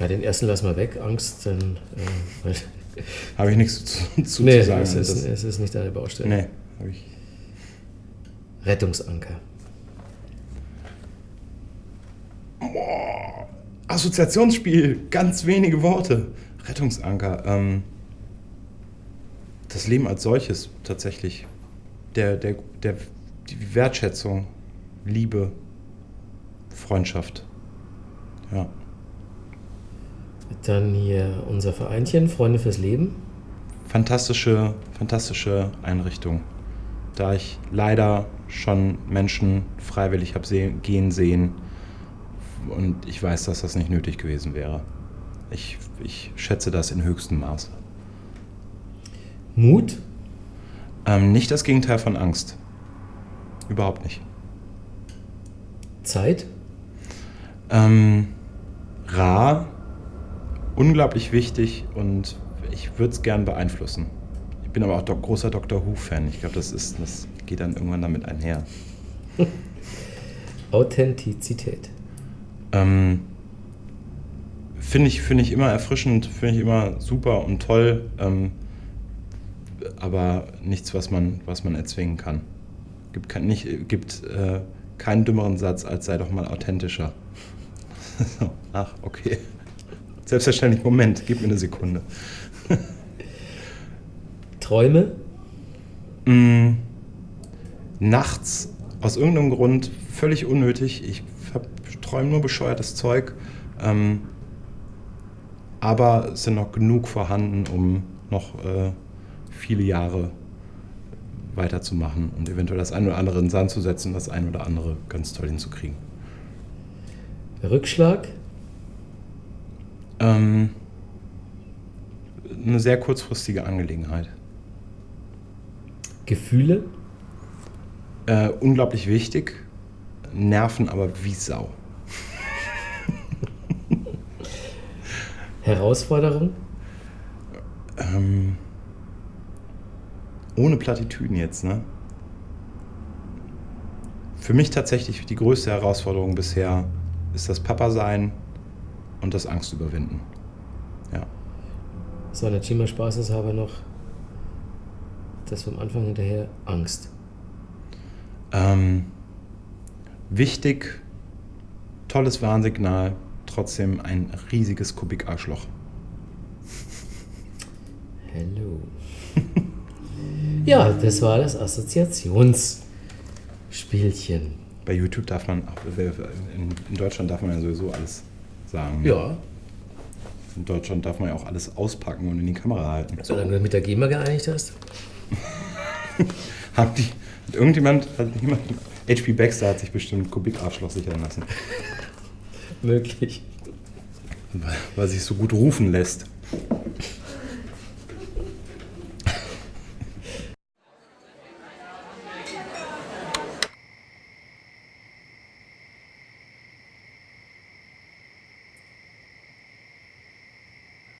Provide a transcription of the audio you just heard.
Ja, den ersten lassen wir weg, Angst, dann. Äh, Habe ich nichts zu, zu, nee, zu sagen. es ist, es ist nicht deine Baustelle. nee, habe ich. Rettungsanker. Boah, Assoziationsspiel, ganz wenige Worte. Rettungsanker. Ähm, das Leben als solches tatsächlich. Der, der, der, die Wertschätzung, Liebe, Freundschaft. Ja. Dann hier unser Vereinchen, Freunde fürs Leben. Fantastische, fantastische Einrichtung. Da ich leider schon Menschen freiwillig habe sehen, gehen sehen und ich weiß, dass das nicht nötig gewesen wäre. Ich, ich schätze das in höchstem Maße. Mut. Ähm, nicht das Gegenteil von Angst. Überhaupt nicht. Zeit. Ähm, rar, unglaublich wichtig und ich würde es gern beeinflussen. Ich bin aber auch do großer Dr. Who-Fan. Ich glaube, das, ist- das geht dann irgendwann damit einher. Authentizität. Ähm, finde ich, finde ich immer erfrischend, finde ich immer super und toll, ähm, aber nichts, was man, was man erzwingen kann. Gibt, kein, nicht, gibt äh, keinen dümmeren Satz als sei doch mal authentischer. ach, okay. Selbstverständlich, Moment, gib mir eine Sekunde. Träume. Mm, nachts aus irgendeinem Grund völlig unnötig. Ich träume nur bescheuertes Zeug. Ähm, aber es sind noch genug vorhanden, um noch äh, viele Jahre weiterzumachen und eventuell das ein oder andere in den Sand zu setzen, das ein oder andere ganz toll hinzukriegen. Rückschlag. Ähm, eine sehr kurzfristige Angelegenheit. Gefühle. Äh, unglaublich wichtig, nerven aber wie Sau. Herausforderung. Ähm, ohne Plattitüden jetzt, ne? Für mich tatsächlich die größte Herausforderung bisher ist das Papa-Sein und das Angst überwinden. Ja. So, der Chima spaßeshalber noch das vom Anfang hinterher Angst. Ähm, wichtig, tolles Warnsignal, trotzdem ein riesiges Kubik-Arschloch. Hello. ja, das war das Assoziationsspielchen. Bei YouTube darf man, auch- in, in Deutschland darf man ja sowieso alles sagen. Ja, In Deutschland darf man ja auch alles auspacken und in die Kamera halten. solange du mit der GEMA geeinigt hast. Haben die, hat irgendjemand, hat jemand, HP Baxter hat sich bestimmt Kubik-Arschloch sichern lassen, Möglich. weil, weil sich so gut rufen lässt.